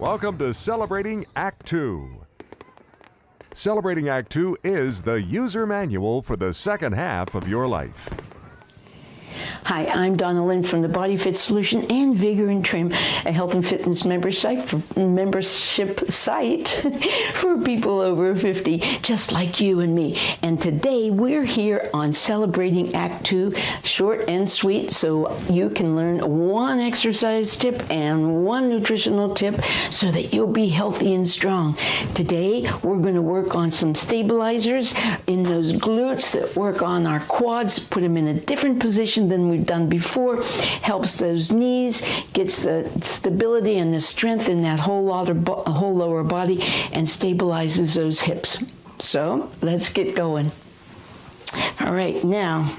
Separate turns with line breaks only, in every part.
Welcome to Celebrating Act 2. Celebrating Act 2 is the user manual for the second half of your life.
Hi, I'm Donna Lynn from the Body Fit Solution and Vigor and Trim, a health and fitness membership site for people over 50, just like you and me. And today we're here on celebrating Act 2, short and sweet, so you can learn one exercise tip and one nutritional tip so that you'll be healthy and strong. Today we're going to work on some stabilizers in those glutes that work on our quads, put them in a different position than we've done before, helps those knees, gets the stability and the strength in that whole, lower, whole lower body, and stabilizes those hips. So let's get going. All right, now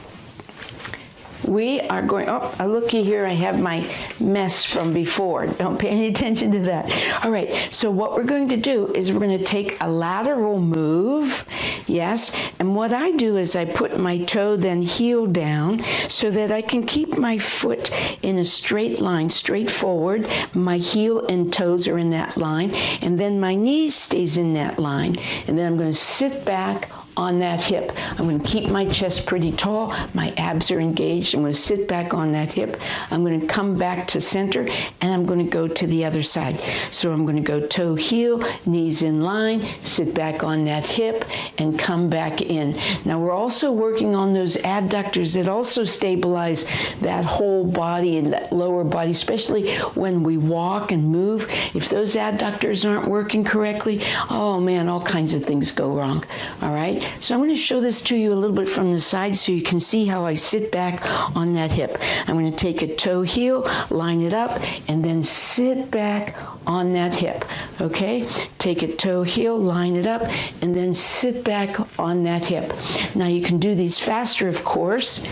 we are going, oh, looky here, I have my mess from before. Don't pay any attention to that. All right, so what we're going to do is we're going to take a lateral move, yes, and what I do is I put my toe then heel down so that I can keep my foot in a straight line, straight forward. My heel and toes are in that line, and then my knee stays in that line. And then I'm going to sit back on that hip. I'm going to keep my chest pretty tall. My abs are engaged. I'm going to sit back on that hip. I'm going to come back to center and I'm going to go to the other side. So I'm going to go toe heel, knees in line, sit back on that hip and come back in. Now we're also working on those adductors that also stabilize that whole body and that lower body, especially when we walk and move. If those adductors aren't working correctly, oh man, all kinds of things go wrong. All right. So I'm going to show this to you a little bit from the side so you can see how I sit back on that hip. I'm going to take a toe heel, line it up, and then sit back on that hip. Okay? Take a toe heel, line it up, and then sit back on that hip. Now you can do these faster, of course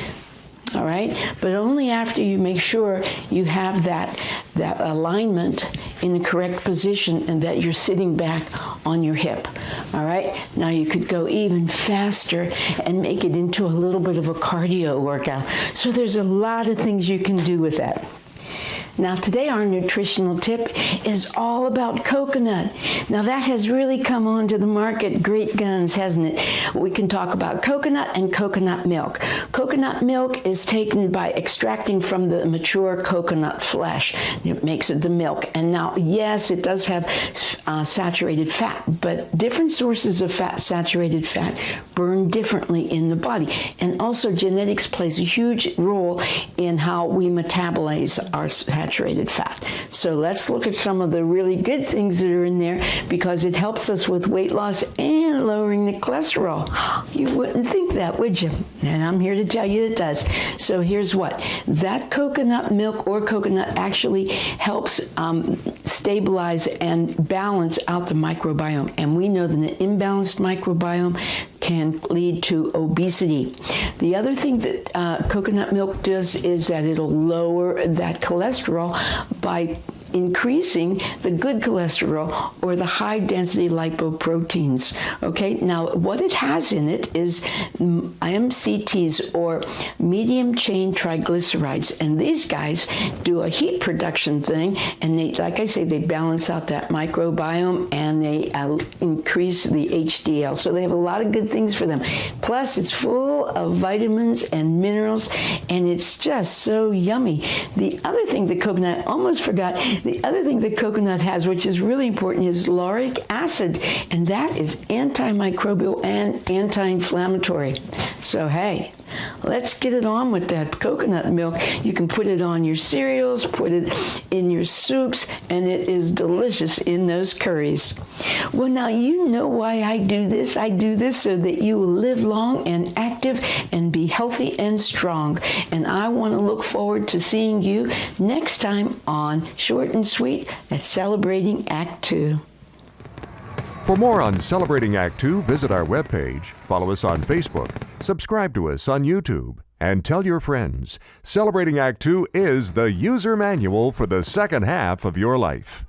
all right? But only after you make sure you have that that alignment in the correct position and that you're sitting back on your hip. All right? Now you could go even faster and make it into a little bit of a cardio workout. So there's a lot of things you can do with that now today our nutritional tip is all about coconut. Now that has really come onto the market great guns, hasn't it? We can talk about coconut and coconut milk. Coconut milk is taken by extracting from the mature coconut flesh. It makes it the milk. And now, yes, it does have uh, saturated fat, but different sources of fat, saturated fat, burn differently in the body. And also genetics plays a huge role in how we metabolize our saturated fat. So let's look at some of the really good things that are in there because it helps us with weight loss and lowering the cholesterol. You wouldn't think that, would you? And I'm here to tell you it does. So here's what. That coconut milk or coconut actually helps um, stabilize and balance out the microbiome. And we know that an imbalanced microbiome can lead to obesity. The other thing that uh, coconut milk does is that it'll lower that cholesterol by increasing the good cholesterol or the high density lipoproteins. Okay, now what it has in it is MCTs or medium chain triglycerides, and these guys do a heat production thing, and they, like I say, they balance out that microbiome and they uh, increase the HDL. So they have a lot of good things for them. Plus, it's full of vitamins and minerals, and it's just so yummy. The other thing that coconut almost forgot the other thing that coconut has, which is really important, is lauric acid, and that is antimicrobial and anti-inflammatory. So hey, let's get it on with that coconut milk. You can put it on your cereals, put it in your soups, and it is delicious in those curries. Well, now you know why I do this. I do this so that you will live long and active and be healthy and strong. And I want to look forward to seeing you next time on Short and Sweet at Celebrating Act Two.
For more on Celebrating Act Two, visit our webpage, follow us on Facebook, subscribe to us on YouTube, and tell your friends. Celebrating Act Two is the user manual for the second half of your life.